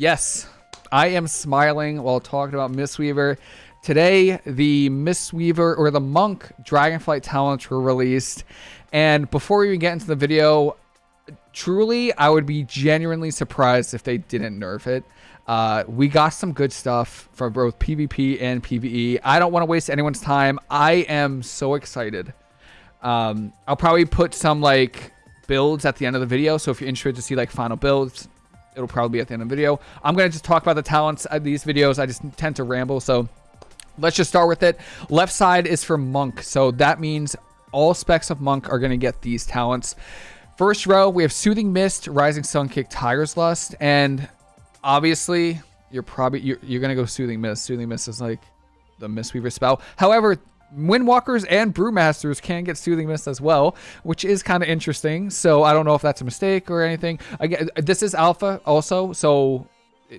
Yes, I am smiling while talking about Mistweaver. Today, the Mistweaver or the Monk Dragonflight talents were released. And before we even get into the video, truly, I would be genuinely surprised if they didn't nerf it. Uh, we got some good stuff for both PvP and PvE. I don't want to waste anyone's time. I am so excited. Um, I'll probably put some like builds at the end of the video. So if you're interested to see like final builds, it'll probably be at the end of the video. I'm going to just talk about the talents of these videos. I just tend to ramble. So let's just start with it. Left side is for Monk. So that means all specs of Monk are going to get these talents. First row, we have Soothing Mist, Rising Sun Kick, Tiger's Lust. And obviously, you're probably, you're, you're going to go Soothing Mist. Soothing Mist is like the Mistweaver spell. However, Windwalkers and Brewmasters can get Soothing Mist as well, which is kind of interesting. So I don't know if that's a mistake or anything. Again, this is alpha also, so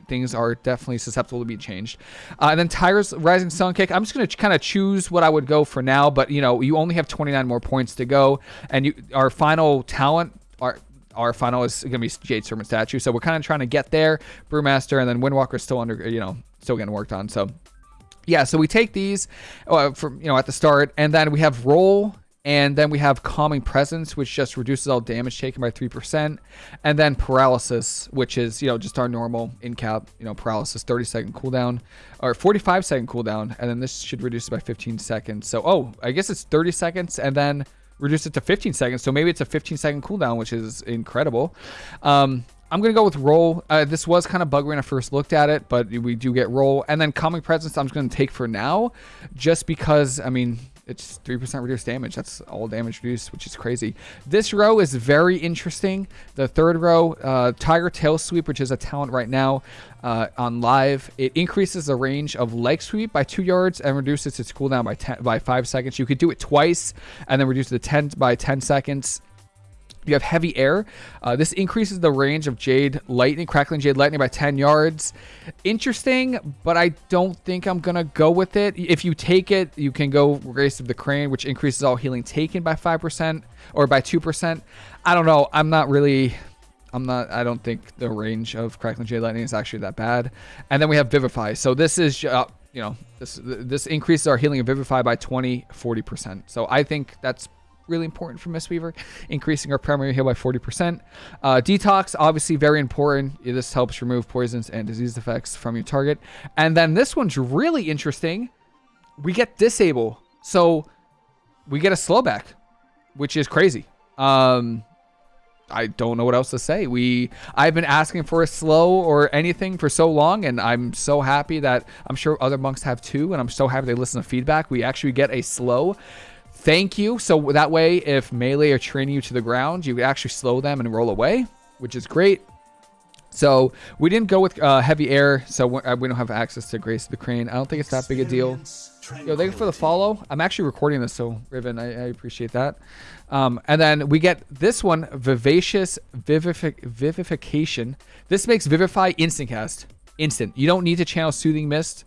things are definitely susceptible to be changed. Uh, and then Tiger's Rising Sun Kick. I'm just going to kind of choose what I would go for now, but you know, you only have 29 more points to go, and you our final talent. Our, our final is going to be Jade Serpent Statue, so we're kind of trying to get there. Brewmaster and then Windwalker still under, you know, still getting worked on. So yeah, so we take these uh, from you know at the start, and then we have roll, and then we have calming presence, which just reduces all damage taken by three percent, and then paralysis, which is you know just our normal in cap, you know paralysis, thirty second cooldown, or forty five second cooldown, and then this should reduce it by fifteen seconds. So oh, I guess it's thirty seconds, and then reduce it to 15 seconds. So maybe it's a 15 second cooldown, which is incredible. Um, I'm going to go with roll. Uh, this was kind of buggy when I first looked at it, but we do get roll. And then calming presence I'm just going to take for now, just because, I mean, it's 3% reduced damage. That's all damage reduced, which is crazy. This row is very interesting. The third row, uh, Tiger Tail Sweep, which is a talent right now uh, on live. It increases the range of leg sweep by two yards and reduces its cooldown by 10, by five seconds. You could do it twice and then reduce the 10 by 10 seconds. You have heavy air. Uh, this increases the range of Jade Lightning, Crackling Jade Lightning by 10 yards. Interesting, but I don't think I'm going to go with it. If you take it, you can go Grace of the Crane, which increases all healing taken by 5% or by 2%. I don't know. I'm not really... I'm not, I don't think the range of Crackling Jade Lightning is actually that bad. And then we have Vivify. So this is, uh, you know, this this increases our healing of Vivify by 20, 40%. So I think that's really important for Mistweaver, increasing our primary heal by 40%. Uh, detox, obviously very important. This helps remove poisons and disease effects from your target. And then this one's really interesting. We get disable. So we get a slowback, which is crazy. Um, I don't know what else to say. We I've been asking for a slow or anything for so long, and I'm so happy that I'm sure other monks have too, and I'm so happy they listen to feedback. We actually get a slow thank you. So that way, if melee are training you to the ground, you actually slow them and roll away, which is great. So we didn't go with uh, heavy air, so we don't have access to Grace the Crane. I don't think it's that big a deal. Yo, thank you for the follow. I'm actually recording this, so Riven, I, I appreciate that. Um, and then we get this one, Vivacious Vivific Vivification. This makes Vivify instant cast. Instant. You don't need to channel Soothing Mist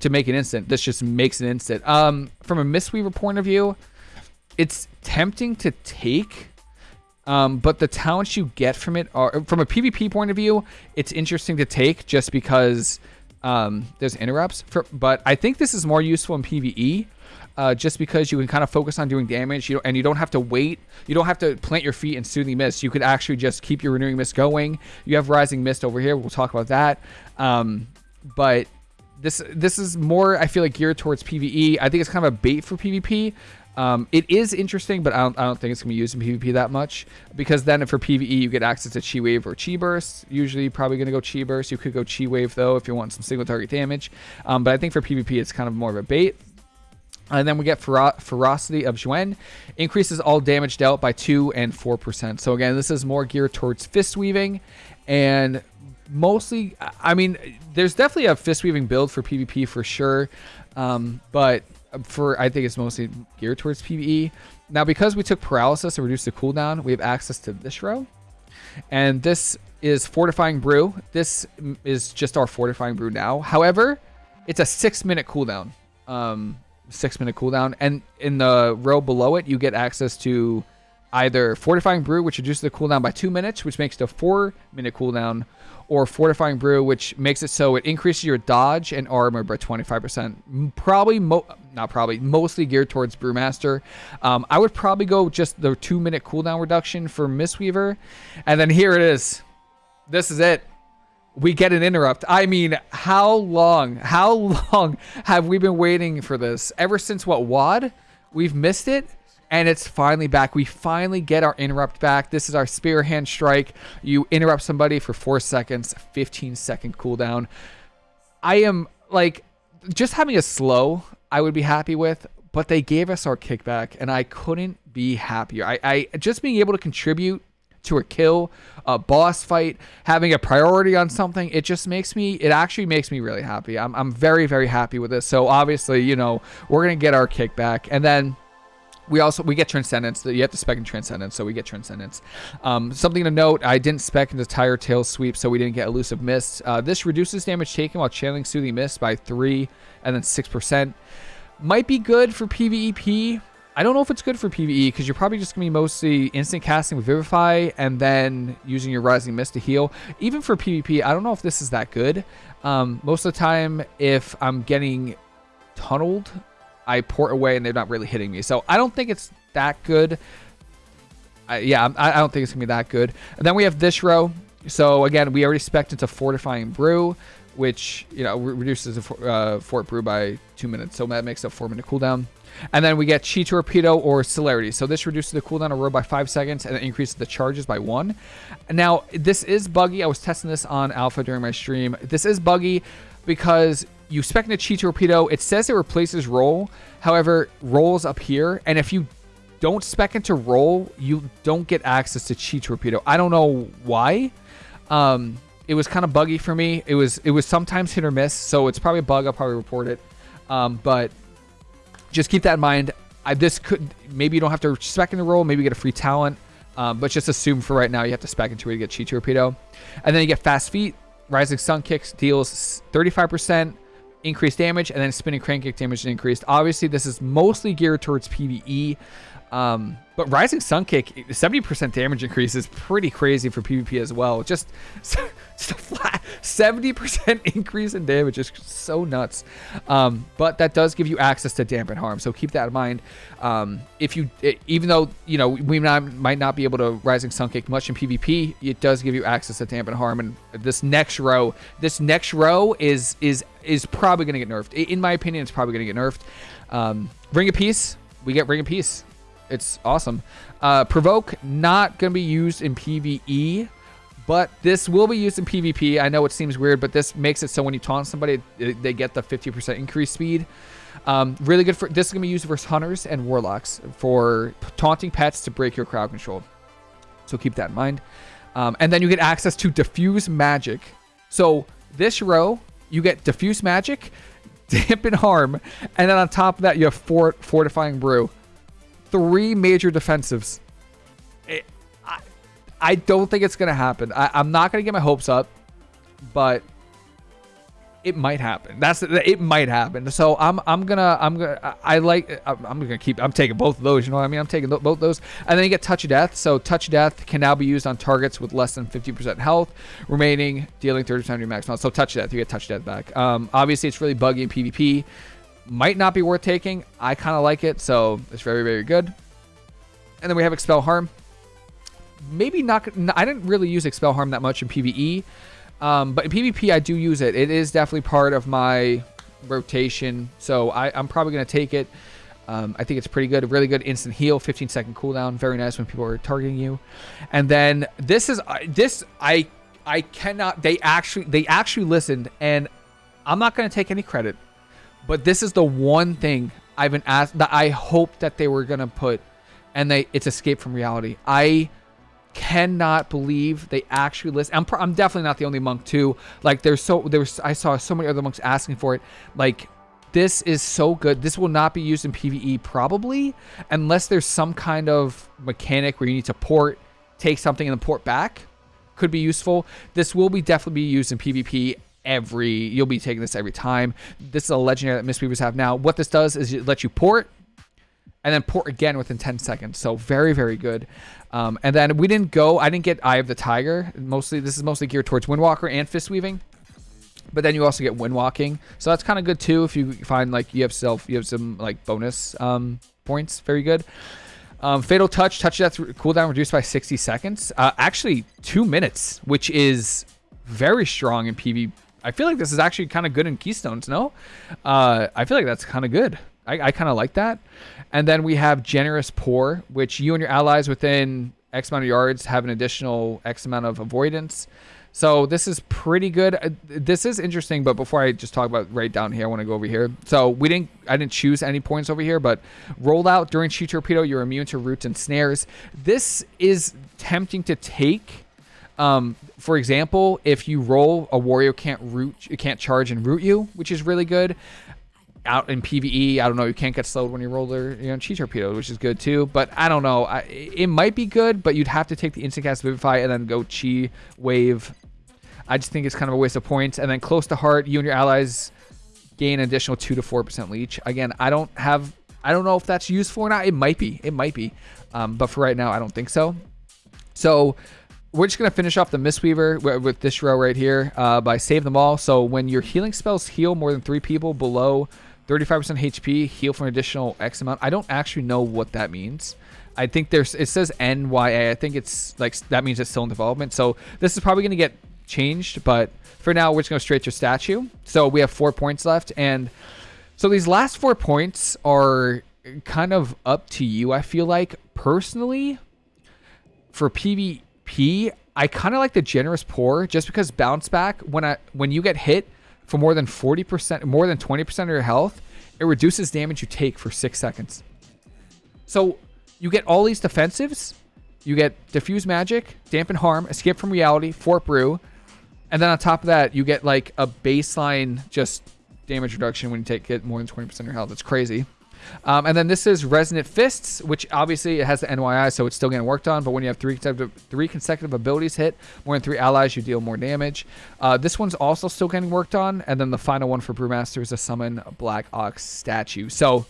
to make an instant. This just makes an instant. Um, from a Mistweaver point of view, it's tempting to take, um, but the talents you get from it are, from a PvP point of view, it's interesting to take just because um, there's interrupts. For, but I think this is more useful in PvE. Uh, just because you can kind of focus on doing damage you and you don't have to wait you don't have to plant your feet in soothing mist you could actually just keep your renewing mist going you have rising mist over here we'll talk about that um, but this this is more I feel like geared towards PVE. I think it's kind of a bait for PvP. Um, it is interesting, but I don't, I don't think it's going to be used in PvP that much because then for PvE you get access to Chi Wave or Chi Burst. Usually probably going to go Chi Burst. You could go Chi Wave though if you want some single target damage. Um, but I think for PvP it's kind of more of a bait. And then we get Fero Ferocity of Xuen. Increases all damage dealt by 2 and 4%. So again, this is more geared towards fist weaving and mostly, I mean, there's definitely a fist weaving build for PvP for sure, um, but for I think it's mostly geared towards PvE. Now, because we took paralysis to reduce the cooldown, we have access to this row, and this is fortifying brew. This is just our fortifying brew now. However, it's a six minute cooldown. Um, six minute cooldown, and in the row below it, you get access to either Fortifying Brew, which reduces the cooldown by two minutes, which makes it a four minute cooldown, or Fortifying Brew, which makes it so it increases your dodge and armor by 25%. Probably, not probably, mostly geared towards Brewmaster. Um, I would probably go just the two minute cooldown reduction for Mistweaver. And then here it is. This is it. We get an interrupt. I mean, how long, how long have we been waiting for this? Ever since what, WAD? We've missed it and it's finally back. We finally get our interrupt back. This is our spear hand strike. You interrupt somebody for four seconds, 15 second cooldown. I am like just having a slow, I would be happy with, but they gave us our kickback and I couldn't be happier. I, I just being able to contribute to a kill, a boss fight, having a priority on something, it just makes me, it actually makes me really happy. I'm, I'm very, very happy with this. So obviously, you know, we're going to get our kickback. And then we also we get transcendence. You have to spec in transcendence so we get transcendence. Um, something to note i didn't spec into tiger tail sweep so we didn't get elusive mist uh, this reduces damage taken while channeling soothing mist by three and then six percent. Might be good for pvep i don't know if it's good for pve because you're probably just gonna be mostly instant casting with vivify and then using your rising mist to heal. Even for pvp i don't know if this is that good. Um, most of the time if i'm getting tunneled I port away and they're not really hitting me. So I don't think it's that good. I, yeah, I, I don't think it's going to be that good. And then we have this row. So again, we already spec into Fortifying Brew, which, you know, re reduces the uh, Fort Brew by two minutes. So that makes a four minute cooldown. And then we get Chi Torpedo or Celerity. So this reduces the cooldown of roll by five seconds and increases the charges by one. Now, this is buggy. I was testing this on Alpha during my stream. This is buggy because you spec into Chi Torpedo. It says it replaces roll. However, roll's up here. And if you don't spec into roll, you don't get access to Chi Torpedo. I don't know why. Um, it was kind of buggy for me. It was it was sometimes hit or miss. So it's probably a bug. I'll probably report it. Um, but just keep that in mind. I, this could maybe you don't have to spec into roll. Maybe get a free talent. Um, but just assume for right now you have to spec into it to get Chi Torpedo. And then you get fast feet. Rising Sun Kicks deals 35% increased damage, and then spinning crane kick damage increased. Obviously, this is mostly geared towards PvE. Um, but Rising Sun Kick, 70% damage increase is pretty crazy for PvP as well. Just, just a flat 70% increase in damage is so nuts. Um, but that does give you access to dampen harm, so keep that in mind. Um, if you, even though you know we not, might not be able to Rising Sun Kick much in PvP, it does give you access to dampen harm. And this next row, this next row is is is probably going to get nerfed. In my opinion, it's probably going to get nerfed. Um, Ring of Peace, we get Ring of Peace it's awesome. Uh, provoke not going to be used in PvE, but this will be used in PvP. I know it seems weird, but this makes it so when you taunt somebody, they get the 50% increase speed. Um, really good for this is going to be used versus hunters and warlocks for taunting pets to break your crowd control. So keep that in mind. Um, and then you get access to diffuse magic. So this row, you get diffuse magic, dampen harm, and then on top of that, you have fort fortifying brew three major defensives. It, I, I don't think it's going to happen. I, I'm not going to get my hopes up, but it might happen. That's it might happen. So I'm I'm gonna I'm gonna I like I'm, gonna keep I'm taking both of those. You know what I mean? I'm taking both those, and then you get touch of death. So touch of death can now be used on targets with less than 50% health, remaining dealing 30 times your max health. So touch of death, you get touch of death back. Um, obviously it's really buggy in PvP might not be worth taking. I kind of like it, so it's very, very good. And then we have Expel Harm. Maybe not... I didn't really use Expel Harm that much in PvE. Um, but in PvP, I do use it. It is definitely part of my rotation. So I, am probably going to take it. Um, I think it's pretty good. Really good instant heal, 15 second cooldown. Very nice when people are targeting you. And then this is... Uh, this... I... I cannot... They actually... They actually listened. And I'm not going to take any credit. But this is the one thing I've been asked that I hope that they were gonna put, and they it's escape from reality. I cannot believe they actually list. I'm I'm definitely not the only monk too. Like there's so there's I saw so many other monks asking for it. Like this is so good. This will not be used in PvE probably unless there's some kind of mechanic where you need to port, take something and then port back. Could be useful. This will be definitely be used in PvP every you'll be taking this every time. This is a legendary that Mistweavers have now. What this does is it lets you port and then port again within 10 seconds. So very, very good. Um, and then we didn't go, I didn't get Eye of the Tiger. Mostly, this is mostly geared towards Windwalker and Fist Weaving. But then you also get Windwalking. So that's kind of good too if you find like you have self, you have some like bonus um, points. Very good. Um, Fatal Touch, touch death cooldown reduced by 60 seconds. Uh, actually, two minutes, which is very strong in PV. I feel like this is actually kind of good in Keystones, no? Uh, I feel like that's kind of good. I, I kind of like that. And then we have Generous Pour, which you and your allies within X amount of yards have an additional X amount of avoidance. So this is pretty good. Uh, this is interesting, but before I just talk about right down here, I want to go over here. So we didn't, I didn't choose any points over here, but roll out during Chi Torpedo, you're immune to roots and snares. This is tempting to take. Um, for example, if you roll, a warrior can't root, can't charge and root you, which is really good out in PVE. I don't know. You can't get slowed when you roll their you know chi torpedo, which is good too. But I don't know. I, it might be good, but you'd have to take the instant cast vivify and then go chi wave. I just think it's kind of a waste of points. And then close to heart, you and your allies gain additional two to four percent leech. Again, I don't have. I don't know if that's useful or not. It might be. It might be. Um, but for right now, I don't think so. So we're just going to finish off the Mistweaver with this row right here uh, by Save Them All. So when your healing spells heal more than three people below 35% HP, heal for an additional X amount. I don't actually know what that means. I think there's, it says NYA. I think it's like, that means it's still in development. So this is probably going to get changed, but for now, we're just going to straight to statue. So we have four points left. And so these last four points are kind of up to you, I feel like. Personally, for PvP, I kind of like the generous pour just because bounce back when I when you get hit, for more than 40%, more than 20% of your health, it reduces damage you take for six seconds. So you get all these defensives. You get diffuse magic, dampen harm, escape from reality, fort brew, and then on top of that, you get like a baseline just damage reduction when you take it more than 20% of your health. It's crazy. Um, and then this is Resonant Fists, which obviously it has the NYI, so it's still getting worked on. But when you have three consecutive, three consecutive abilities hit, more than three allies, you deal more damage. Uh, this one's also still getting worked on. And then the final one for Brewmaster is a Summon Black Ox statue. So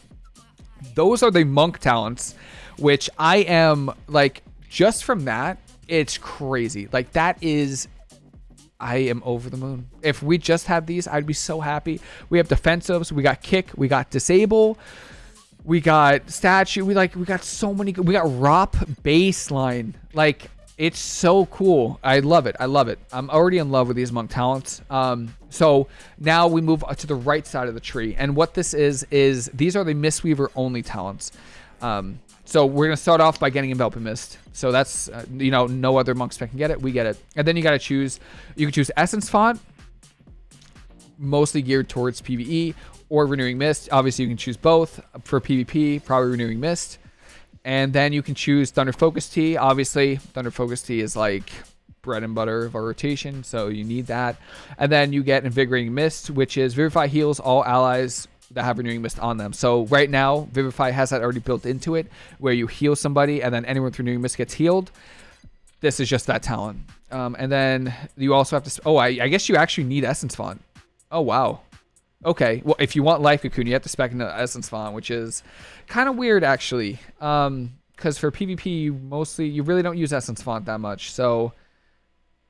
those are the monk talents, which I am like, just from that, it's crazy. Like, that is I am over the moon. If we just had these, I'd be so happy. We have defensives, we got kick, we got disable. We got statue. We like we got so many. We got ROP baseline. Like it's so cool. I love it. I love it. I'm already in love with these monk talents. Um, so now we move to the right side of the tree, and what this is is these are the Mistweaver only talents. Um, so we're gonna start off by getting Enveloping Mist. So that's uh, you know no other monk spec can get it. We get it, and then you gotta choose. You can choose Essence Font, mostly geared towards PVE, or Renewing Mist. Obviously, you can choose both for PvP, probably Renewing Mist. And then you can choose Thunder Focus Tea. Obviously, Thunder Focus Tea is like bread and butter of our rotation, so you need that. And then you get Invigorating Mist, which is Vivify heals all allies that have Renewing Mist on them. So right now, Vivify has that already built into it, where you heal somebody, and then anyone with Renewing Mist gets healed. This is just that talent. Um, and then you also have to... Oh, I, I guess you actually need Essence Font. Oh, wow. Okay, well, if you want Life Cocoon, you have to spec into Essence Font, which is kind of weird, actually. Um, because for PvP, you mostly, you really don't use Essence Font that much. So,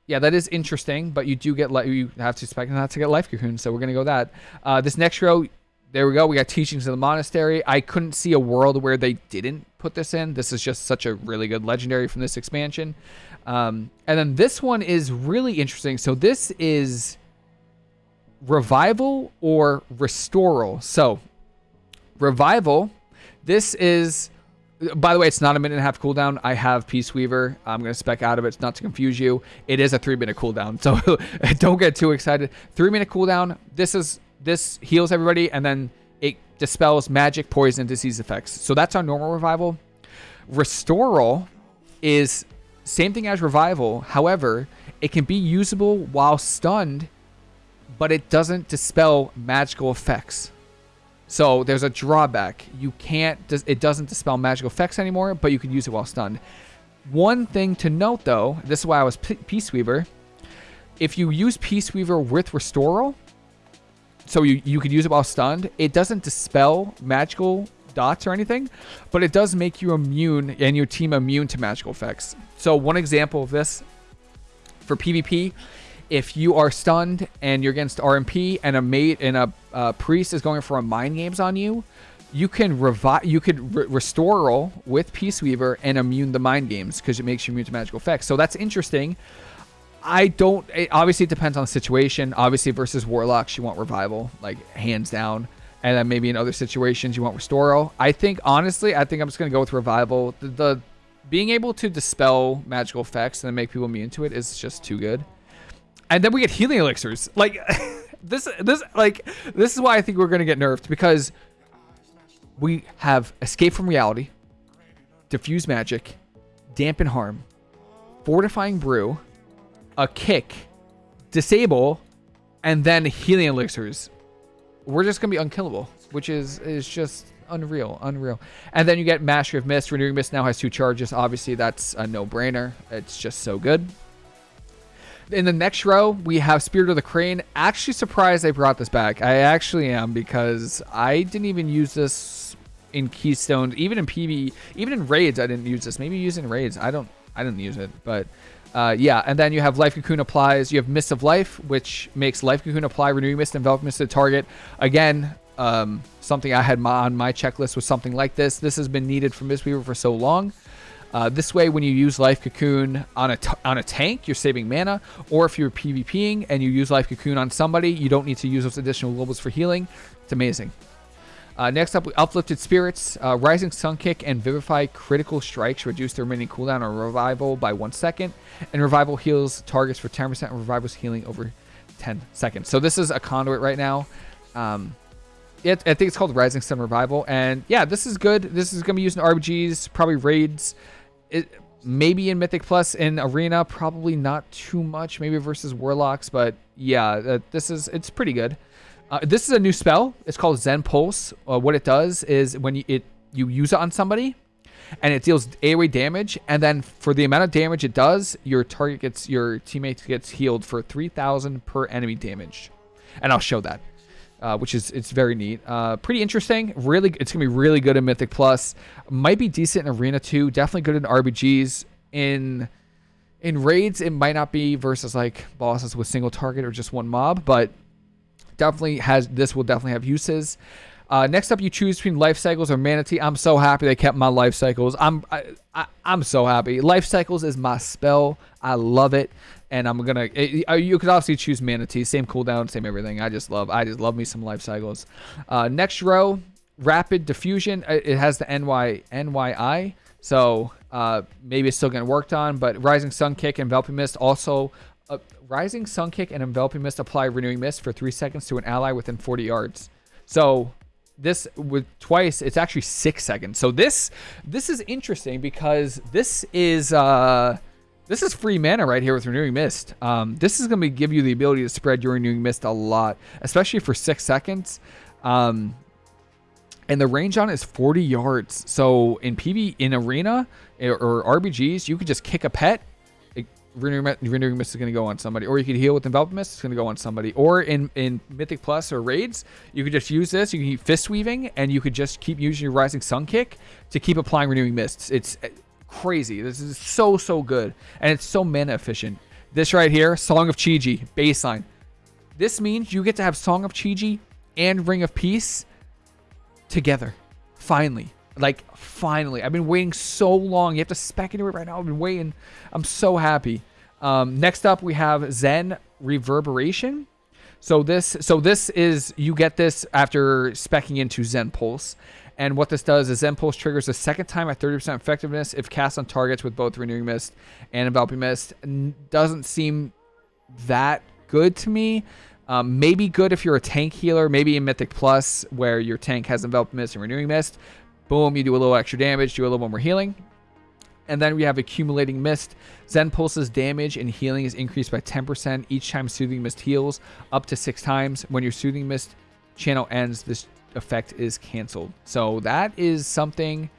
yeah, that is interesting, but you do get, you have to spec that to get Life Cocoon, so we're going to go that. Uh, this next row, there we go. We got Teachings of the Monastery. I couldn't see a world where they didn't put this in. This is just such a really good legendary from this expansion. Um, and then this one is really interesting. So this is revival or restoral. So, revival, this is, by the way, it's not a minute and a half cooldown. I have Peaceweaver. I'm going to spec out of it It's not to confuse you. It is a three minute cooldown. So, don't get too excited. Three minute cooldown. This is, this heals everybody and then it dispels magic, poison, disease effects. So, that's our normal revival. Restoral is same thing as revival. However, it can be usable while stunned but it doesn't dispel magical effects. So there's a drawback. You can't, it doesn't dispel magical effects anymore, but you can use it while stunned. One thing to note though, this is why I was Peaceweaver. If you use Peaceweaver with Restoral, so you, you could use it while stunned, it doesn't dispel magical dots or anything, but it does make you immune and your team immune to magical effects. So one example of this for PvP, if you are stunned and you're against RMP and a mage and a uh, priest is going for a mind games on you, you can revive, you could re- restore with Peaceweaver and immune the mind games because it makes you immune to magical effects. So that's interesting. I don't. It, obviously, it depends on the situation. Obviously, versus warlocks, you want revival, like hands down. And then maybe in other situations, you want restore. I think honestly, I think I'm just gonna go with revival. The, the being able to dispel magical effects and make people immune to it is just too good. And then we get healing elixirs. Like this, this, like this is why I think we're gonna get nerfed because we have escape from reality, diffuse magic, dampen harm, fortifying brew, a kick, disable, and then healing elixirs. We're just gonna be unkillable, which is is just unreal, unreal. And then you get Mastery of Mist. Renewing Mist now has two charges. Obviously, that's a no-brainer. It's just so good. In the next row, we have Spirit of the Crane. Actually surprised they brought this back. I actually am because I didn't even use this in Keystones, even in PV, even in raids. I didn't use this. Maybe using raids. I don't. I didn't use it, but uh, yeah. And then you have Life Cocoon applies. You have Mist of Life, which makes Life Cocoon apply Renewing Mist, Envelop Mist to target. Again, um, something I had my, on my checklist was something like this. This has been needed for Mistweaver for so long. Uh, this way, when you use Life Cocoon on a on a tank, you're saving mana. Or if you're PvPing and you use Life Cocoon on somebody, you don't need to use those additional globals for healing. It's amazing. Uh, next up, Uplifted Spirits. Uh, Rising Sun Kick and Vivify critical strikes reduce the remaining cooldown on Revival by one second. And Revival heals targets for 10%, and Revival's healing over 10 seconds. So this is a conduit right now. Um, it, I think it's called Rising Sun Revival. And yeah, this is good. This is going to be used in RBGs, probably raids. It, maybe in Mythic Plus in Arena, probably not too much. Maybe versus Warlocks, but yeah, uh, this is it's pretty good. Uh, this is a new spell. It's called Zen Pulse. Uh, what it does is when you, it you use it on somebody, and it deals AoE damage, and then for the amount of damage it does, your target gets your teammate gets healed for 3,000 per enemy damage, and I'll show that. Uh, which is it's very neat. Uh, pretty interesting. Really, it's gonna be really good in Mythic Plus. Might be decent in Arena too. Definitely good in RBGs. In in raids, it might not be versus like bosses with single target or just one mob, but definitely has this will definitely have uses. Uh, next up, you choose between life cycles or Mana Tea. I'm so happy they kept my life cycles. I'm I, I, am so happy. Life cycles is my spell. I love it, and I'm gonna. It, you could obviously choose Mana Tea, same cooldown, same everything. I just love. I just love me some life cycles. Uh, next row, rapid diffusion. Uh, it has the NY NYI, so uh, maybe it's still getting worked on. But Rising Sun Kick and Enveloping Mist also uh, Rising Sun Kick and Enveloping Mist apply Renewing Mist for three seconds to an ally within 40 yards. So this with twice, it's actually six seconds. So this this is interesting because this is uh this is free mana right here with Renewing Mist. Um, this is going to give you the ability to spread your Renewing Mist a lot, especially for six seconds. Um, and the range on it is 40 yards. So in PV, in Arena or RBGs, you could just kick a pet renewing, renewing mist is going to go on somebody, or you could heal with envelop mist. It's going to go on somebody, or in in Mythic Plus or raids, you could just use this. You can keep fist weaving, and you could just keep using your rising sun kick to keep applying renewing mists. It's eh, crazy. This is so so good, and it's so mana efficient. This right here, Song of Chi-Ji baseline. This means you get to have Song of Chi-Ji and Ring of Peace together. Finally. Like, finally. I've been waiting so long. You have to spec into it right now. I've been waiting. I'm so happy. Um, next up, we have Zen Reverberation. So this, so this is you get this after specking into Zen Pulse, and what this does is Zen Pulse triggers a second time at 30% effectiveness if cast on targets with both Renewing Mist and Enveloping Mist. Doesn't seem that good to me. Um, maybe good if you're a tank healer, maybe in Mythic Plus where your tank has Enveloping Mist and Renewing Mist. Boom, you do a little extra damage, do a little more healing. And then we have Accumulating Mist. Zen Pulse's damage and healing is increased by 10% each time Soothing Mist heals, up to six times. When your Soothing Mist channel ends, this effect is canceled. So that is something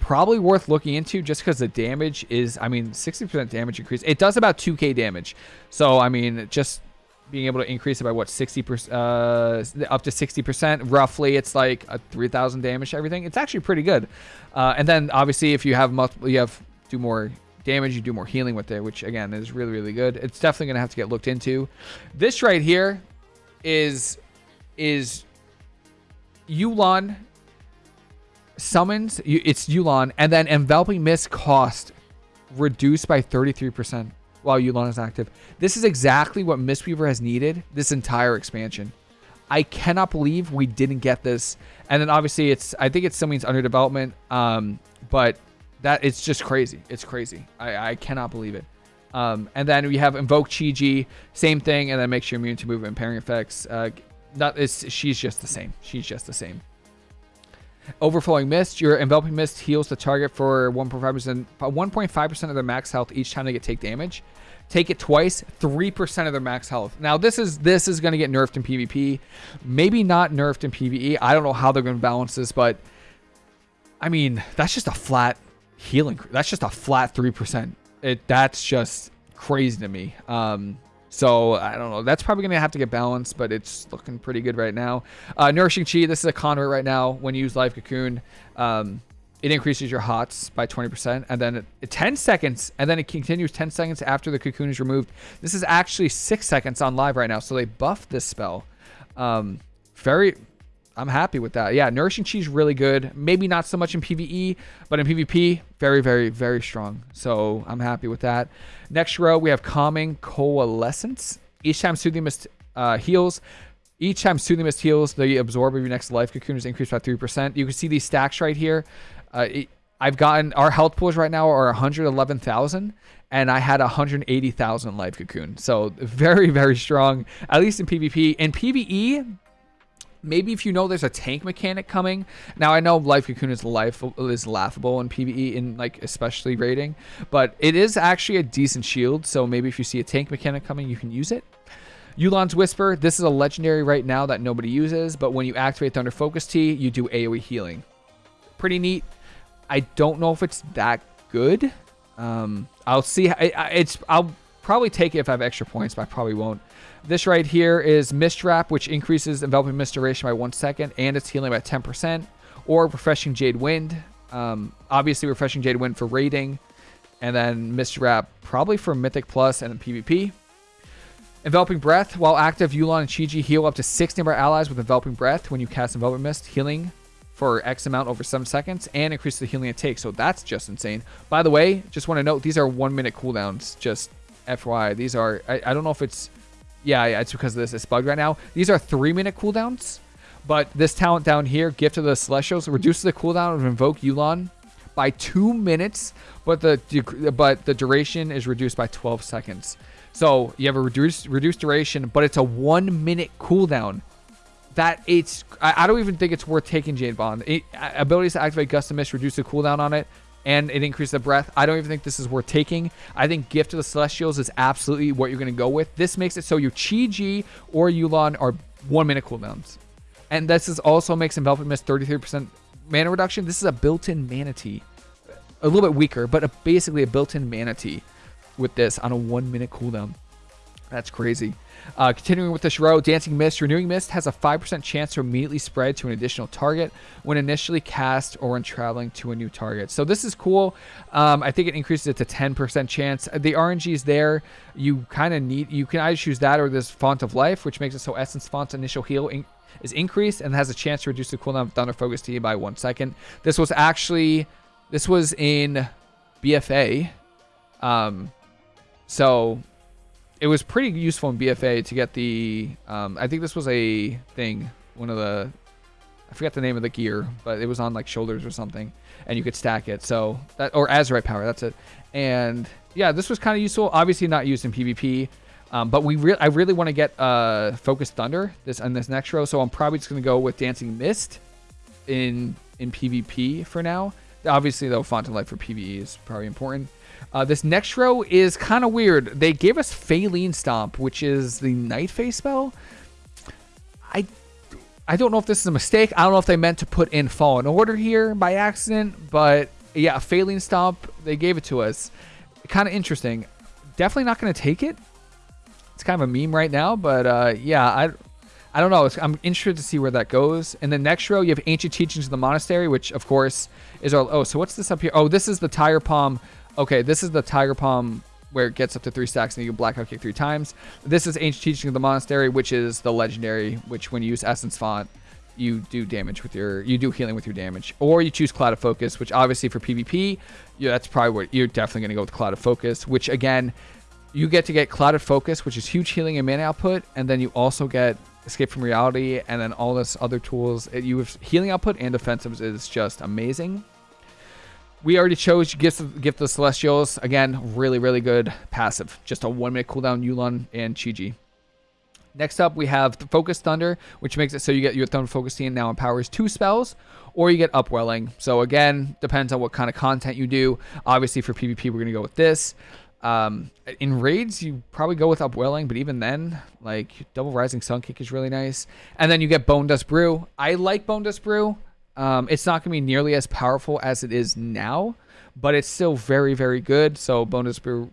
probably worth looking into just because the damage is, I mean, 60% damage increase. It does about 2k damage. So, I mean, just being able to increase it by what 60 percent, uh, up to 60 percent, roughly. It's like a 3,000 damage to everything. It's actually pretty good. Uh, and then obviously, if you have multiple, you have do more damage, you do more healing with it, which again is really really good. It's definitely gonna have to get looked into. This right here is is Yu'lon summons. It's Yu'lon, and then enveloping mist cost reduced by 33% while Yu'lon is active. This is exactly what Mistweaver has needed this entire expansion. I cannot believe we didn't get this. And then obviously it's I think it's something's under development. Um, but that it's just crazy. It's crazy. I, I cannot believe it. Um, and then we have Invoke Chi-Ji, same thing, and then makes you immune to movement and pairing effects. Uh, not it's she's just the same. She's just the same. Overflowing Mist. Your Enveloping Mist heals the target for 1.5%, 1.5% of their max health each time they get take damage. Take it twice, 3% of their max health. Now this is this is going to get nerfed in PvP. Maybe not nerfed in PvE. I don't know how they're going to balance this, but I mean, that's just a flat healing. That's just a flat 3%. It that's just crazy to me. Um so I don't know. That's probably gonna have to get balanced, but it's looking pretty good right now. Uh, Nourishing Chi. This is a convert right now. When you use Life Cocoon, um, it increases your hots by 20%, and then it, 10 seconds, and then it continues 10 seconds after the cocoon is removed. This is actually six seconds on live right now, so they buffed this spell. Um, very I'm happy with that. Yeah, Nourishing Chi really good. Maybe not so much in PvE, but in PvP, very, very, very strong. So I'm happy with that. Next row, we have Calming Coalescence. Each time Soothing Mist uh, heals, each time Soothing Mist heals, the absorb of your next life cocoon is increased by 3%. You can see these stacks right here. Uh, it, I've gotten, our health pools right now are 111,000 and I had 180,000 life cocoon. So very, very strong, at least in PvP. In PvE, maybe if you know there's a tank mechanic coming. Now I know Life Cocoon is life is laughable in PvE in like especially raiding, but it is actually a decent shield. So maybe if you see a tank mechanic coming, you can use it. Yu'lon's Whisper. This is a legendary right now that nobody uses, but when you activate Thunder Focus Tea, you do AoE healing. Pretty neat. I don't know if it's that good. Um, I'll see. It's I'll probably take it if I have extra points, but I probably won't. This right here is Mist Wrap, which increases enveloping mist duration by one second, and it's healing by 10%. Or Refreshing Jade Wind. Um, obviously, Refreshing Jade Wind for raiding. And then Mist Wrap probably for Mythic Plus and PvP. Enveloping Breath. While active, Yu'lon and Chi-Ji heal up to six nearby allies with Enveloping Breath when you cast Enveloping Mist, healing for X amount over 7 seconds, and increases the healing it takes. So that's just insane. By the way, just want to note, these are one minute cooldowns. Just FYI. These are, I, I don't know if it's yeah, yeah, it's because of this. It's bugged right now. These are three minute cooldowns, but this talent down here, Gift of the Celestials, reduces the cooldown of Invoke Yu'lon by two minutes, but the but the duration is reduced by 12 seconds. So you have a reduced reduced duration, but it's a one minute cooldown. That it's I, I don't even think it's worth taking Jade Bond. It, abilities to activate Gust of Mist reduce the cooldown on it and it increases the breath. I don't even think this is worth taking. I think Gift of the Celestials is absolutely what you're going to go with. This makes it so your Chi-Ji or Yu'lon are one minute cooldowns. And this is also makes Enveloping Mist 33% mana reduction. This is a built-in Mana Tea. A little bit weaker, but a, basically a built-in Mana Tea with this on a one minute cooldown. That's crazy. Uh, continuing with this row, Dancing Mist. Renewing Mist has a 5% chance to immediately spread to an additional target when initially cast or when traveling to a new target. So this is cool. Um, I think it increases it to 10% chance. The RNG is there. You kind of need, you can either choose that or this Font of Life, which makes it so Essence Font's initial heal in, is increased and has a chance to reduce the cooldown of Thunder Focus Tea by one second. This was actually, this was in BFA. Um, so it was pretty useful in BFA to get the. Um, I think this was a thing. One of the. I forget the name of the gear, but it was on like shoulders or something, and you could stack it. So that or Azerite power. That's it. And yeah, this was kind of useful. Obviously not used in PvP. Um, but we re- I really want to get uh, Focused Thunder this on this next row, so I'm probably just gonna go with Dancing Mist in in PvP for now. Obviously, though, of Life for PvE is probably important. Uh, this next row is kind of weird. They gave us Faeline Stomp, which is the Night Fae spell. I I don't know if this is a mistake. I don't know if they meant to put in Fallen Order here by accident, but yeah, Faeline Stomp, they gave it to us. Kind of interesting. Definitely not going to take it. it's kind of a meme right now, but uh, yeah, I I don't know. I'm interested to see where that goes. In the next row, you have Ancient Teachings of the Monastery, which of course is our. Oh, so what's this up here? Oh, this is the Tiger Palm. Okay, this is the Tiger Palm where it gets up to three stacks and you can blackout kick three times. This is Ancient Teaching of the Monastery, which is the legendary, which when you use Essence Font, you do damage with your, you do healing with your damage. Or you choose Clouded Focus, which obviously for PvP, yeah, that's probably what you're definitely going to go with Clouded Focus, which again, you get to get Clouded Focus, which is huge healing and mana output, and then you also get Escape from Reality, and then all this other tools. You have healing output and defensives is just amazing. We already chose Gift, Gift of the Celestials. Again, really, really good passive. Just a one minute cooldown, Yu'lon and Chi-Ji. Next up, we have Focus Thunder, which makes it so you get your Thunder Focus Team now empowers two spells, or you get Upwelling. So again, depends on what kind of content you do. Obviously, for PvP, we're going to go with this. Um, in raids, you probably go with Upwelling, but even then, like Double Rising Sun Kick is really nice. And then you get Bone Dust Brew. I like Bone Dust Brew. Um, it's not going to be nearly as powerful as it is now, but it's still very, very good. So Bone Dust Brew,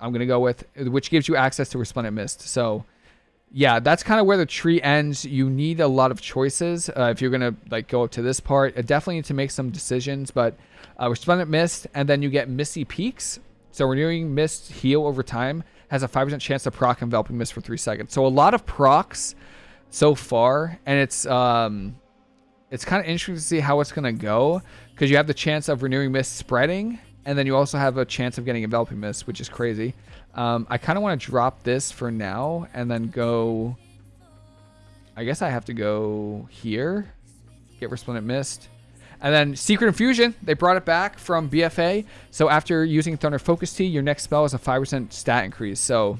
I'm going to go with, which gives you access to Resplendent Mist. So yeah, that's kind of where the tree ends. You need a lot of choices uh, if you're going to like go up to this part. I definitely need to make some decisions, but uh, Resplendent Mist, and then you get Misty Peaks. So Renewing Mist heal over time has a 5% chance to proc Enveloping Mist for 3 seconds. So a lot of procs so far, and it's um, it's kind of interesting to see how it's going to go because you have the chance of renewing mist spreading and then you also have a chance of getting enveloping mist which is crazy. Um, i kind of want to drop this for now and then go i guess i have to go here get resplendent mist. And then secret infusion they brought it back from bfa so after using thunder focus tea your next spell is a 5% stat increase. So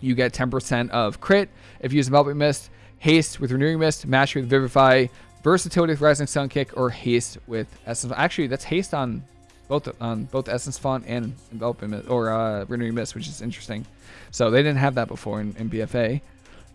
you get 10% of crit if you use enveloping mist haste with renewing mist mastery with vivify versatility with Rising Sun Kick, or haste with Essence. Actually, that's haste on both on both Essence Font and Enveloping or uh, Renewing Mist, which is interesting. So they didn't have that before in, in BFA.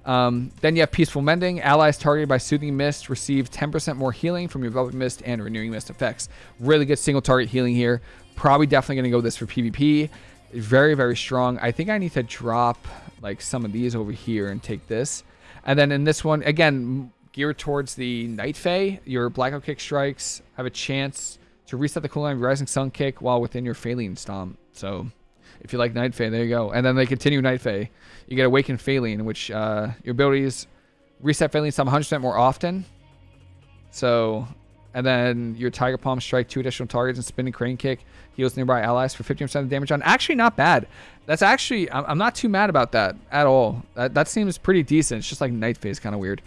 Um, then you have Peaceful Mending. Allies targeted by Soothing Mist receive 10% more healing from your Enveloping Mist and Renewing Mist effects. Really good single target healing here. Probably definitely going to go this for PvP. Very, very strong. I think I need to drop like some of these over here and take this. And then in this one, again, geared towards the Night Fae, your Blackout Kick strikes have a chance to reset the cooldown of Rising Sun Kick while within your Faeline Stomp. So if you like Night Fae, there you go. And then they continue Night Fae. You get Awakened Faeline, which uh, your abilities reset Faeline Stomp 100% more often. So, and then your Tiger Palm strike two additional targets and Spinning Crane Kick heals nearby allies for 15% of damage on. Actually, not bad. That's actually, I'm not too mad about that at all. That, that seems pretty decent. It's just like Night Fae is kind of weird.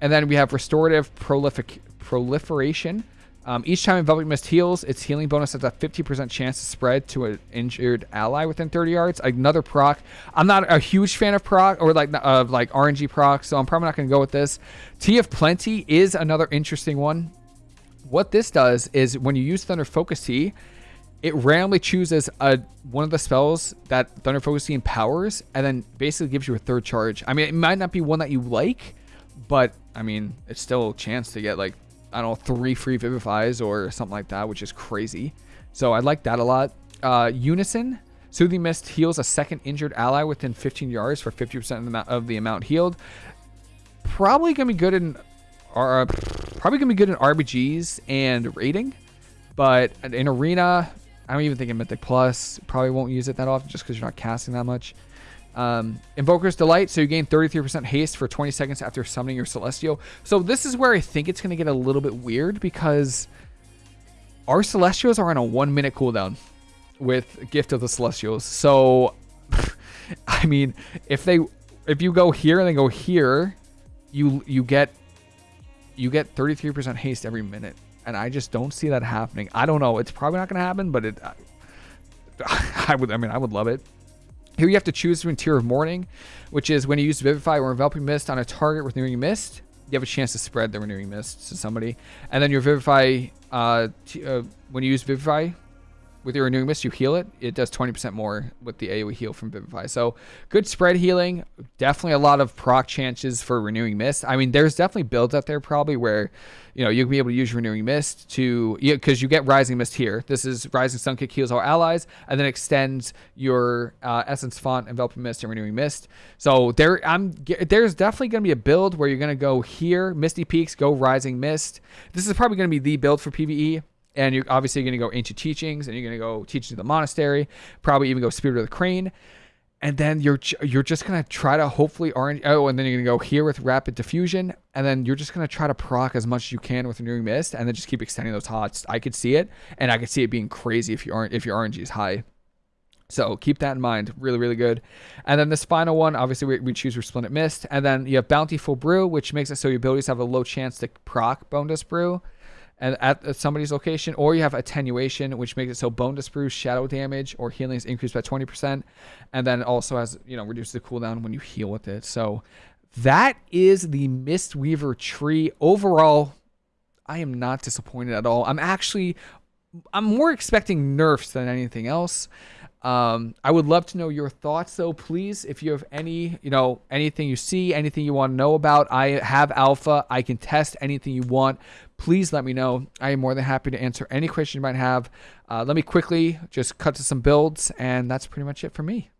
And then we have Restorative Prolific Proliferation. Um, each time Enveloping Mist heals, its healing bonus has a 50% chance to spread to an injured ally within 30 yards. Another proc. I'm not a huge fan of proc or like of like RNG proc, so I'm probably not going to go with this. Tea of Plenty is another interesting one. What this does is when you use Thunder Focus Tea, it randomly chooses a one of the spells that Thunder Focus Tea empowers, and then basically gives you a third charge. I mean, it might not be one that you like, but I mean, it's still a chance to get like, I don't know, three free Vivifies or something like that, which is crazy. So I like that a lot. Uh, Unison. Soothing Mist heals a second injured ally within 15 yards for 50% of the, amount, healed. Probably to be good in... Uh, probably to be good in RBGs and raiding. But in Arena, I don't even think in Mythic Plus. Probably won't use it that often just because you're not casting that much. Um, Invoker's Delight, so you gain 33% haste for 20 seconds after summoning your Celestial. So this is where I think it's going to get a little bit weird because our Celestials are on a one minute cooldown with Gift of the Celestials. So, I mean, if they, if you go here and then go here, you, you get, you get 33% haste every minute. And I just don't see that happening. I don't know. It's probably not going to happen, but it, I would, I mean, I would love it. Here you have to choose between Tear of Mourning, which is when you use Vivify or Enveloping Mist on a target with Renewing Mist, you have a chance to spread the Renewing Mist to somebody. And then your Vivify, uh, uh, when you use Vivify, with your renewing mist, you heal it. It does 20% more with the AoE heal from Vivify. So good spread healing. Definitely a lot of proc chances for renewing mist. I mean, there's definitely builds out there probably where you know you'll be able to use renewing mist to because you get rising mist here. This is rising sun kick heals all allies and then extends your uh, essence font enveloping mist and renewing mist. So there, I'm there's definitely going to be a build where you're going to go here, Misty Peaks, go rising mist. This is probably going to be the build for PVE and you're obviously going to go ancient teachings and you're going to go teaching to the monastery probably even go spirit of the crane and then you're you're just going to try to hopefully orange oh and then you're going to go here with rapid diffusion and then you're just going to try to proc as much as you can with renewing mist and then just keep extending those hots i could see it and i could see it being crazy if you aren't if your rng is high so keep that in mind. Really, really good. And then this final one, obviously we, we choose Resplendent Mist. And then you have Bountiful Brew, which makes it so your abilities have a low chance to proc Bone Dust Brew and at somebody's location, or you have attenuation, which makes it so Bonedust Brew shadow damage or healing is increased by 20%, and then also has you know reduces the cooldown when you heal with it. So that is the Mistweaver tree. Overall, I am not disappointed at all. I'm actually I'm more expecting nerfs than anything else. Um, I would love to know your thoughts though, please. If you have any, you know, anything you see, anything you want to know about, I have alpha. I can test anything you want. Please let me know. I am more than happy to answer any question you might have. Uh, let me quickly just cut to some builds, and that's pretty much it for me.